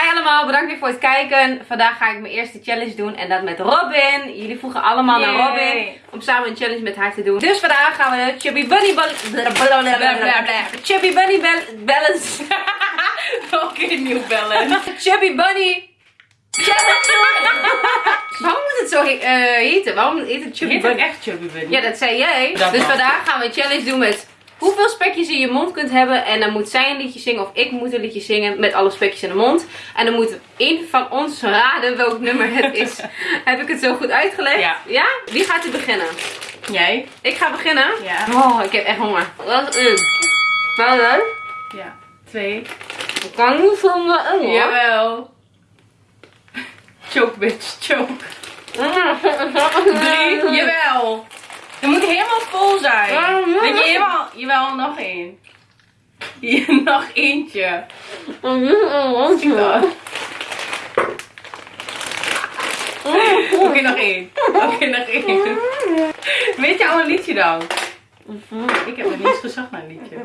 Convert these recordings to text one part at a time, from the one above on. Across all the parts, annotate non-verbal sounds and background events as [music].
Hi allemaal, bedankt weer voor het kijken. Vandaag ga ik mijn eerste challenge doen en dat met Robin. Jullie vroegen allemaal naar. Robin om samen een challenge met haar te doen. Dus vandaag gaan we Chubby Bunny bal Chubby Bunny bal- Balance [laughs] Nog een keer nieuw bellen. [laughs] Chubby Bunny. Waarom moet het zo he eh, heten? Waarom heet het Chubby Heet het Bunny? echt Chubby Bunny? Ja, dat zei jij. Dat dus vandaag gaan we een challenge doen met hoeveel spekjes je in je mond kunt hebben. En dan moet zij een liedje zingen of ik moet een liedje zingen met alle spekjes in de mond. En dan moet één van ons raden welk nummer het [laughs] is. Heb ik het zo goed uitgelegd? Ja. Wie gaat er beginnen? Jij? Ik ga beginnen. Ja. Oh, ik heb echt honger. Wat is Wat leuk. Ja. Twee. Ik kan niet zonder een hoor. Jawel. [laughs] Choke bitch, choke. Drie. Jawel. Het moet helemaal vol zijn. Dat je helemaal... Jawel, nog één. Hier, [laughs] nog eentje. Zie dat? Oké, nog één. Oké, nog één. Weet je al een liedje dan? Ik heb nog niet eens gezocht naar een liedje.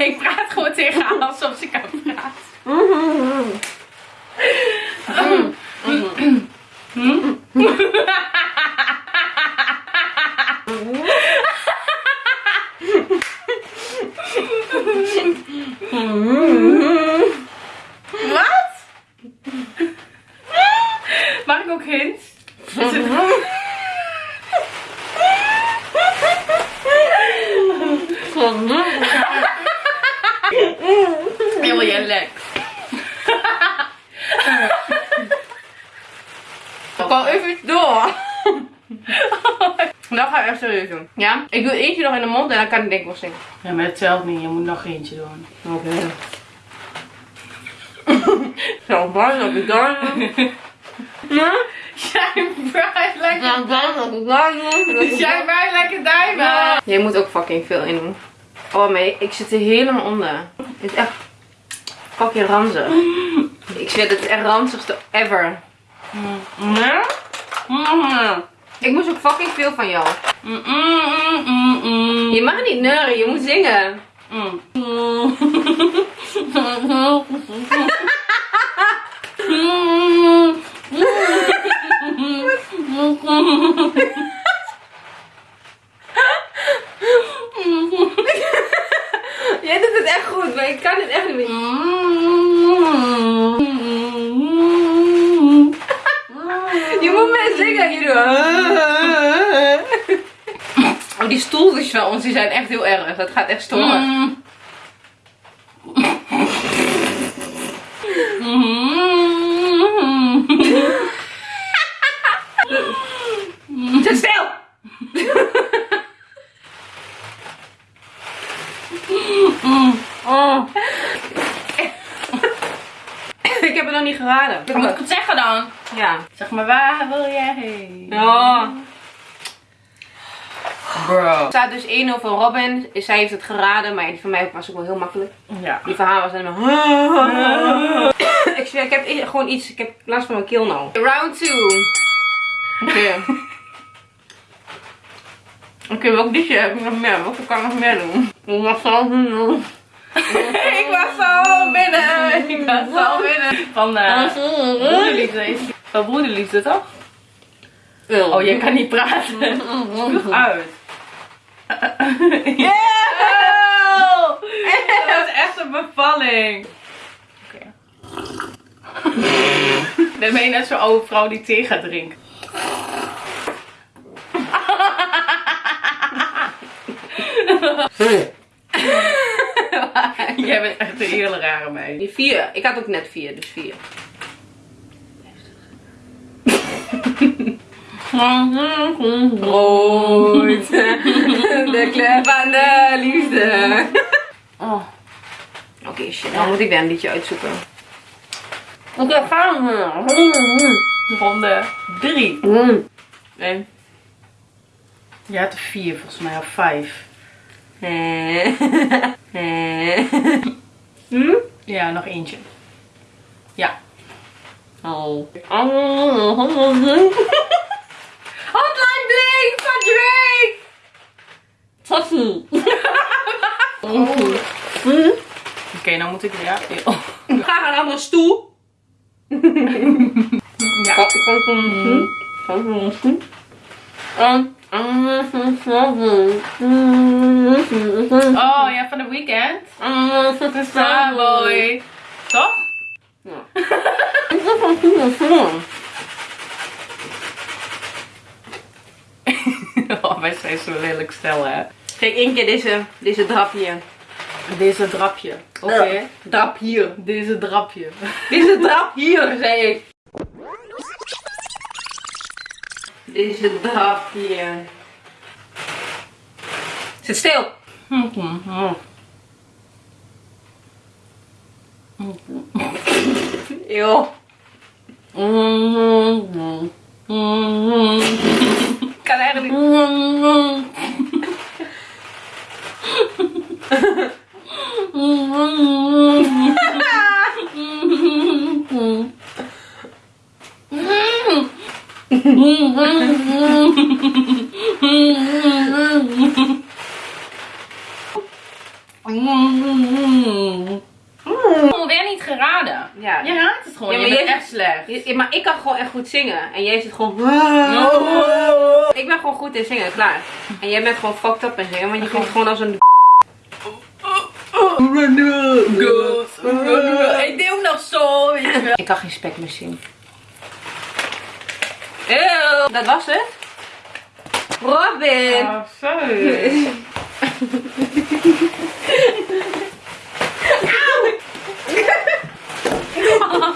[laughs] Ik praat gewoon tegen haar alsof ze kan ik hints? Is het- Helemaal jij lek. Ik kan even iets door. Echt serieus doen. Ja? Ik doe eentje nog in de mond en dan kan ik denk ik wel zingen. Ja, maar het telt niet. Je moet nog eentje doen. Oké. [laughs] Zo, waar dat ik daar [laughs] waar dat ik daar Shine bright like a diamond. Jij moet ook fucking veel in doen. Oh nee, ik zit er helemaal onder. Het is echt fucking ranzig. [laughs] Ik zweer, het is echt ranzigste ever. Ja? Mm. Ik moest ook fucking veel van jou. Je mag niet neuren, je moet zingen. [laughs] Jij doet het echt goed, maar ik kan het echt niet meer. Je moet mee zingen. Je doet... Oh, die stoeltjes van ons die zijn echt heel erg. Dat gaat echt storen. Zit stil! Oh. ik heb het nog niet geraden. Wat moet ik het zeggen dan? Ja. Zeg maar, waar wil jij heen? Oh. Bro. Er staat dus 1-0 voor Robin. Zij heeft het geraden, maar die van mij was ook wel heel makkelijk. Ja. Die van haar was helemaal... [laughs] ik, ik heb i- gewoon iets, ik heb last van mijn keel nou. Round 2. Oké. [laughs] Oké, welk liedje heb ik nog meer? Welke kan ik nog meer doen? Ik was zo doen. [laughs] ik was zo binnen. Ik was zo binnen. Van eh broederliefde. is- Van broederliefde toch? Oh, jij kan niet praten. Spuug uit. [laughs] Ja! Dat was echt een bevalling. Oké. Dan ben je net zo'n oude vrouw die thee gaat drinken. [laughs] Jij bent echt een hele rare meid. Die 4. Ik had ook net 4, dus 4. [laughs] Brood. [laughs] De kleur van de liefde. Oh. Oké, shit. Dan moet ik weer een liedje uitzoeken. Oké, gaan we. Ronde 3. Mm. Nee. Je had er vier volgens mij, of vijf. Eh. Eh. Hm? Ja, nog eentje. Ja. Oh. Sassy. Oké, nou moet ik weer. Oh. Graag een andere stoel. Ja. Kan ik mijn stoel? Ik van? Oh ja, van de weekend. Starboy. Toch? [laughs] Oh, wij zijn zo lelijk stel hè. Kijk, één keer deze, deze drap hier. Deze drapje. Oké. Drap hier. Deze drapje. [laughs] Deze drap hier, zei ik. Deze drap hier. Zit stil. Eeuw. [laughs] Kan eigenlijk niet. [laughs] Gewoon weer niet geraden. Ja. Je raadt het gewoon. Ja, je bent echt slecht. Je- maar ik kan gewoon echt goed zingen. En jij zit gewoon... Ik ben gewoon goed in zingen, klaar. En jij bent gewoon fucked up in zingen. Want je klinkt gewoon als een... Ik deed ook nog zo. Ik kan geen spek meer zien. Eeuw. Dat was het? Robin! Oh, sorry. [laughs]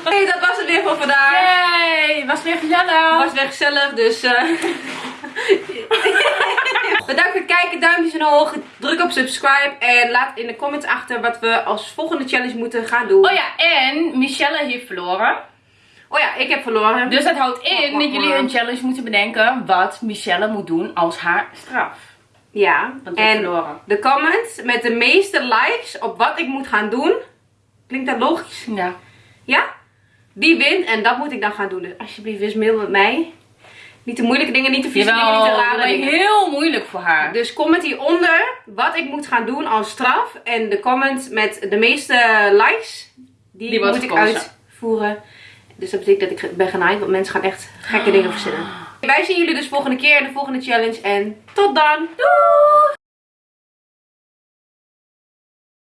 Hey, dat was het weer voor vandaag. Yay, was weer gezellig. was weer gezellig, dus... eh Bedankt voor het kijken, duimpjes omhoog, druk op subscribe en laat in de comments achter wat we als volgende challenge moeten gaan doen. Oh ja, en Michelle heeft verloren. Oh ja, ik heb verloren. Dus dat houdt in dat jullie een challenge moeten bedenken wat Michelle moet doen als haar straf. Ja, Want ik heb en verloren. de comments met de meeste likes op wat ik moet gaan doen. Klinkt dat logisch? Ja. Ja? Die wint en dat moet ik dan gaan doen. Dus alsjeblieft, wees mild met mij. Niet de moeilijke dingen, niet de vieze dingen, niet de rare dingen. heel moeilijk voor haar. Dus comment hieronder wat ik moet gaan doen als straf. En de comment met de meeste likes, die, moet ik gekozen. uitvoeren. Dus dat betekent dat ik ben genaaid, want mensen gaan echt gekke dingen verzinnen. Wij zien jullie dus volgende keer in de volgende challenge. En tot dan! Doei!